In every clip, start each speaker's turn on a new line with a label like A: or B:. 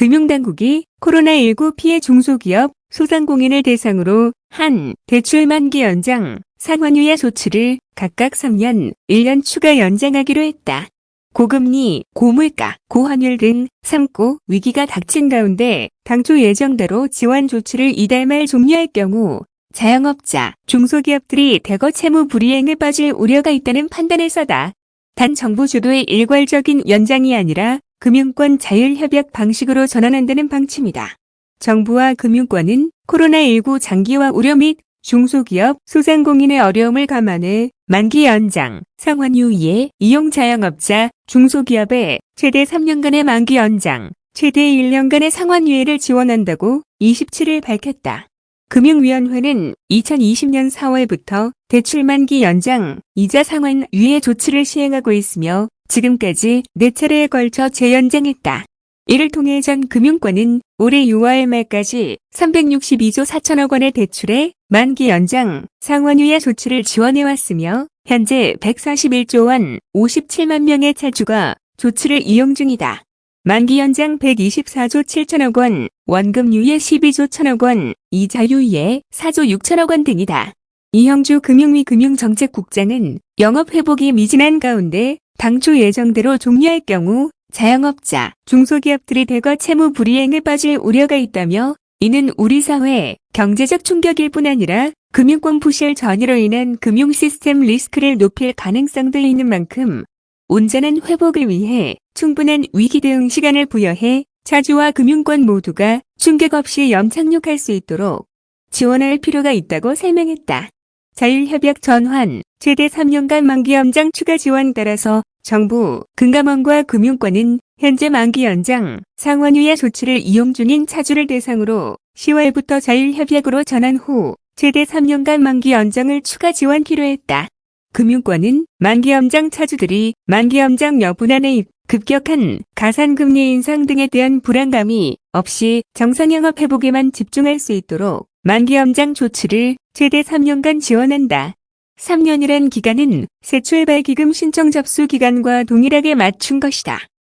A: 금융당국이 코로나19 피해 중소기업, 소상공인을 대상으로 한 대출 만기 연장, 상환유예 조치를 각각 3년, 1년 추가 연장하기로 했다. 고금리, 고물가, 고환율 등 삼고 위기가 닥친 가운데 당초 예정대로 지원 조치를 이달 말 종료할 경우 자영업자, 중소기업들이 대거 채무 불이행에 빠질 우려가 있다는 판단에서다. 단 정부 주도의 일괄적인 연장이 아니라 금융권 자율협약 방식으로 전환한다는 방침이다. 정부와 금융권은 코로나19 장기화 우려 및 중소기업, 소상공인의 어려움을 감안해 만기 연장, 상환유예, 이용 자영업자, 중소기업에 최대 3년간의 만기 연장, 최대 1년간의 상환유예를 지원한다고 27일 밝혔다. 금융위원회는 2020년 4월부터 대출 만기 연장, 이자 상환 유예 조치를 시행하고 있으며 지금까지 4차례에 걸쳐 재연장했다. 이를 통해 전 금융권은 올해 6월 말까지 362조 4천억 원의 대출의 만기 연장, 상환유예 조치를 지원해왔으며 현재 141조 원 57만 명의 차주가 조치를 이용 중이다. 만기 연장 124조 7천억 원, 원금 유예 12조 1천억 원, 이자 유예 4조 6천억 원 등이다. 이형주 금융위 금융정책국장은 영업 회복이 미진한 가운데 당초 예정대로 종료할 경우 자영업자, 중소기업들이 대거 채무 불이행에 빠질 우려가 있다며 이는 우리 사회 경제적 충격일 뿐 아니라 금융권 부실 전이로 인한 금융 시스템 리스크를 높일 가능성도 있는 만큼 온전한 회복을 위해 충분한 위기 대응 시간을 부여해 차주와 금융권 모두가 충격 없이 염착륙할 수 있도록 지원할 필요가 있다고 설명했다. 자율협약 전환, 최대 3년간 만기 연장 추가 지원 따라서 정부, 금감원과 금융권은 현재 만기 연장, 상환유예 조치를 이용 중인 차주를 대상으로 10월부터 자율협약으로 전환 후 최대 3년간 만기 연장을 추가 지원키로 했다. 금융권은 만기 연장 차주들이 만기 연장 여부난의 급격한 가산금리 인상 등에 대한 불안감이 없이 정상영업 회복에만 집중할 수 있도록 만기 연장 조치를 최대 3년간 지원한다. 3년이란 기간은 새 출발기금 신청 접수 기간과 동일하게 맞춘 것이다.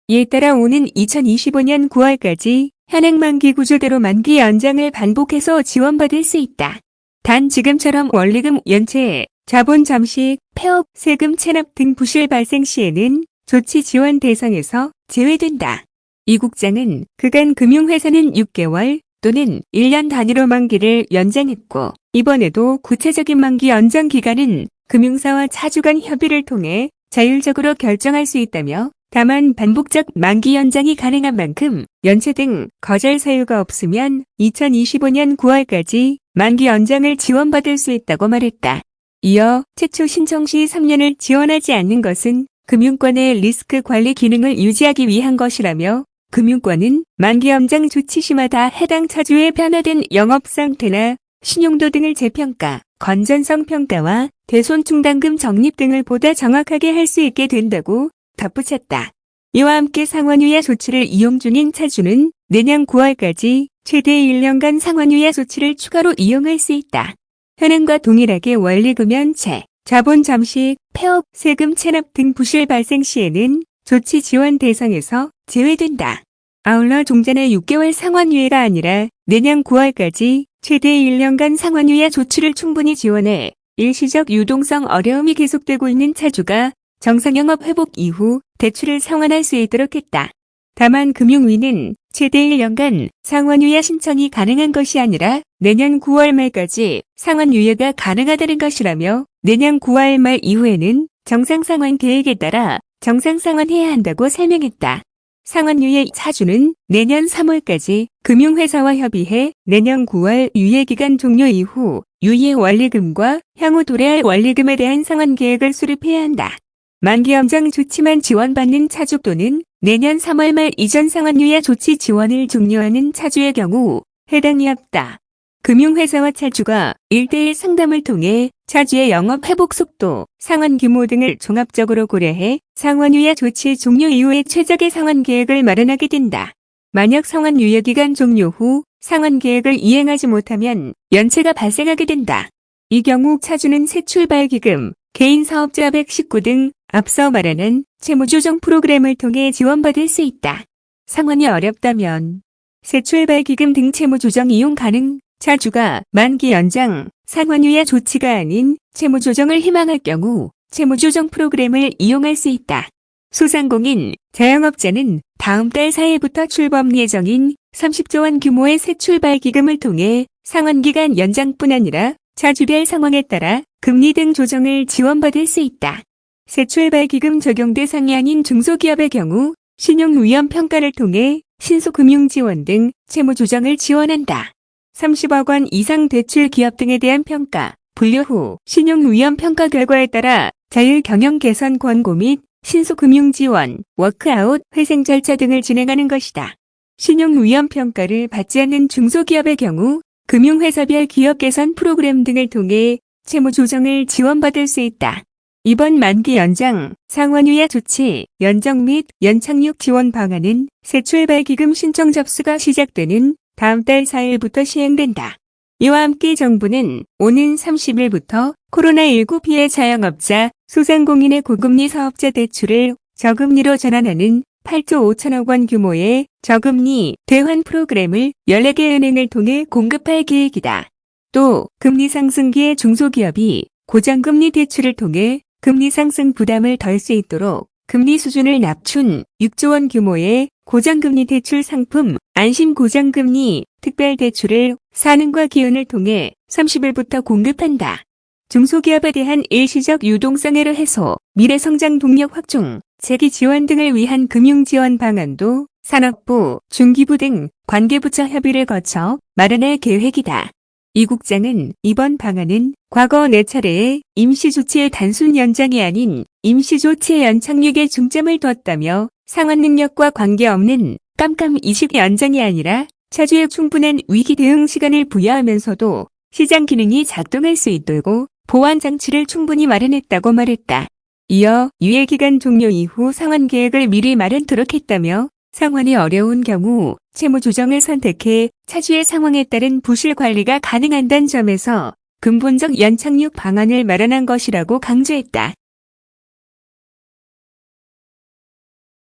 A: 이에 따라 오는 2025년 9월까지 현행 만기 구조대로 만기 연장을 반복해서 지원받을 수 있다. 단 지금처럼 원리금 연체, 자본 잠식, 폐업, 세금 체납 등 부실 발생 시에는 조치 지원 대상에서 제외된다. 이 국장은 그간 금융회사는 6개월 또는 1년 단위로 만기를 연장했고 이번에도 구체적인 만기 연장 기간은 금융사와 차주 간 협의를 통해 자율적으로 결정할 수 있다며 다만 반복적 만기 연장이 가능한 만큼 연체 등 거절 사유가 없으면 2025년 9월까지 만기 연장을 지원받을 수 있다고 말했다. 이어 최초 신청 시 3년을 지원하지 않는 것은 금융권의 리스크 관리 기능을 유지하기 위한 것이라며 금융권은 만기 연장 조치 시마다 해당 차주의 변화된 영업 상태나 신용도 등을 재평가, 건전성 평가와 대손 충당금 적립 등을 보다 정확하게 할 수 있게 된다고 덧붙였다. 이와 함께 상환유예 조치를 이용 중인 차주는 내년 9월까지 최대 1년간 상환유예 조치를 추가로 이용할 수 있다. 현행과 동일하게 원리금 연체, 자본 잠식, 폐업, 세금 체납 등 부실 발생 시에는 조치 지원 대상에서 제외된다. 아울러 종전의 6개월 상환유예가 아니라 내년 9월까지 최대 1년간 상환유예 조치를 충분히 지원해 일시적 유동성 어려움이 계속되고 있는 차주가 정상영업 회복 이후 대출을 상환할 수 있도록 했다. 다만 금융위는 최대 1년간 상환유예 신청이 가능한 것이 아니라 내년 9월 말까지 상환유예가 가능하다는 것이라며 내년 9월 말 이후에는 정상 상환 계획에 따라 정상상환 해야 한다고 설명했다. 상환유예 차주는 내년 3월까지 금융회사와 협의해 내년 9월 유예기간 종료 이후 유예 원리금과 향후 도래할 원리금에 대한 상환 계획을 수립해야 한다. 만기 연장 조치만 지원받는 차주 또는 내년 3월 말 이전 상환유예 조치 지원을 종료하는 차주의 경우 해당이 없다. 금융회사와 차주가 1대1 상담을 통해 차주의 영업 회복 속도, 상환 규모 등을 종합적으로 고려해 상환 유예 조치 종료 이후에 최적의 상환 계획을 마련하게 된다. 만약 상환 유예 기간 종료 후 상환 계획을 이행하지 못하면 연체가 발생하게 된다. 이 경우 차주는 새 출발 기금, 개인 사업자 119 등 앞서 말하는 채무조정 프로그램을 통해 지원받을 수 있다. 상환이 어렵다면 세출발 기금 등 채무 조정 이용 가능, 차주가 만기 연장, 상환유예 조치가 아닌 채무 조정을 희망할 경우 채무 조정 프로그램을 이용할 수 있다. 소상공인, 자영업자는 다음 달 4일부터 출범 예정인 30조 원 규모의 새출발기금을 통해 상환기간 연장뿐 아니라 차주별 상황에 따라 금리 등 조정을 지원받을 수 있다. 새출발기금 적용 대상이 아닌 중소기업의 경우 신용위험 평가를 통해 신속금융지원 등 채무 조정을 지원한다. 30억 원 이상 대출 기업 등에 대한 평가, 분류 후 신용위험 평가 결과에 따라 자율 경영 개선 권고 및 신속금융 지원, 워크아웃, 회생 절차 등을 진행하는 것이다. 신용위험 평가를 받지 않는 중소기업의 경우 금융회사별 기업 개선 프로그램 등을 통해 채무 조정을 지원받을 수 있다. 이번 만기 연장, 상환유예 조치, 연정 및 연착륙 지원 방안은 세출발기금 신청 접수가 시작되는 다음 달 4일부터 시행된다. 이와 함께 정부는 오는 30일부터 코로나19 피해 자영업자, 소상공인의 고금리 사업자 대출을 저금리로 전환하는 8조 5천억 원 규모의 저금리 대환 프로그램을 14개 은행을 통해 공급할 계획이다. 또 금리 상승기에 중소기업이 고정금리 대출을 통해 금리 상승 부담을 덜 수 있도록 금리 수준을 낮춘 6조 원 규모의 고정금리 대출 상품 안심 고정금리 특별 대출을 사능과 기운을 통해 30일부터 공급한다. 중소기업에 대한 일시적 유동성애를 해소, 미래성장 동력 확충, 재기 지원 등을 위한 금융 지원 방안도 산업부, 중기부 등 관계부처 협의를 거쳐 마련할 계획이다. 이 국장은 이번 방안은 과거 4차례의 임시조치의 단순 연장이 아닌 임시조치의 연착륙에 중점을 뒀다며 상환 능력과 관계없는 깜깜 이식 연장이 아니라 차주의 충분한 위기 대응 시간을 부여하면서도 시장 기능이 작동할 수 있도록 보완 장치를 충분히 마련했다고 말했다. 이어 유예 기간 종료 이후 상환 계획을 미리 마련토록 했다며 상환이 어려운 경우 채무 조정을 선택해 차주의 상황에 따른 부실 관리가 가능한다는 점에서 근본적 연착륙 방안을 마련한 것이라고 강조했다.